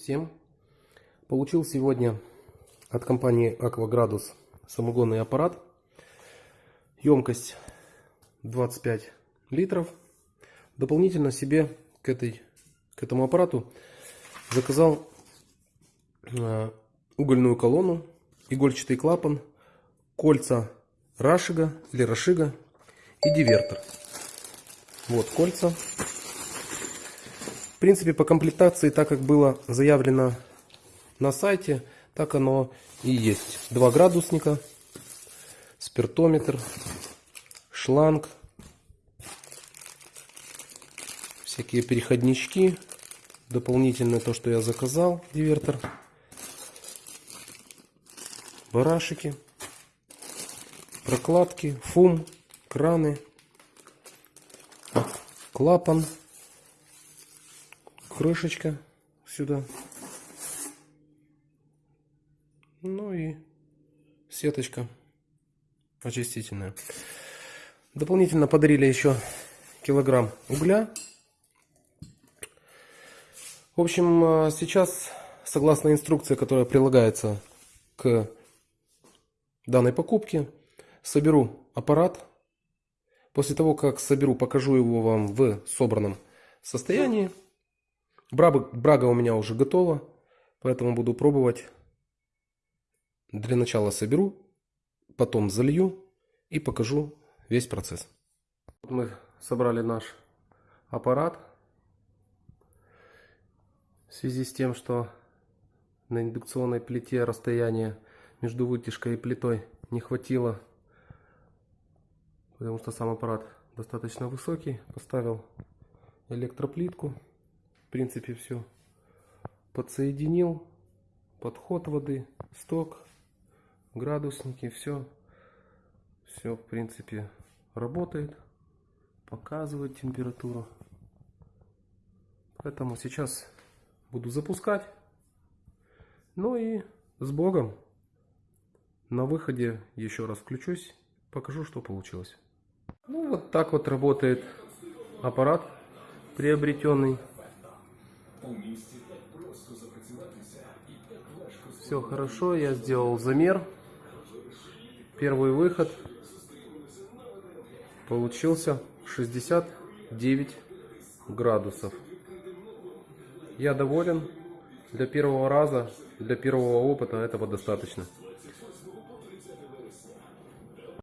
Всем. Получил сегодня от компании Акваградус самогонный аппарат. Емкость 25 литров. Дополнительно себе к, этой, к этому аппарату заказал э, угольную колонну, игольчатый клапан, кольца Рашига или Рашига и дивертор. Вот кольца. В принципе, по комплектации, так как было заявлено на сайте, так оно и есть. Два градусника, спиртометр, шланг, всякие переходнички, дополнительное то, что я заказал, дивертор, барашики, прокладки, фум, краны, клапан, крышечка сюда. Ну и сеточка очистительная. Дополнительно подарили еще килограмм угля. В общем, а, сейчас, согласно инструкции, которая прилагается к данной покупке, соберу аппарат. После того, как соберу, покажу его вам в собранном состоянии. Брага, брага у меня уже готова, поэтому буду пробовать. Для начала соберу, потом залью и покажу весь процесс. Мы собрали наш аппарат. В связи с тем, что на индукционной плите расстояние между вытяжкой и плитой не хватило, потому что сам аппарат достаточно высокий, поставил электроплитку. В принципе, все подсоединил. Подход воды, сток, градусники, все. Все, в принципе, работает. Показывает температуру. Поэтому сейчас буду запускать. Ну и с Богом. На выходе еще раз включусь, покажу, что получилось. Ну вот так вот работает аппарат приобретенный. Все хорошо, я сделал замер. Первый выход получился 69 градусов. Я доволен. Для первого раза, для первого опыта этого достаточно.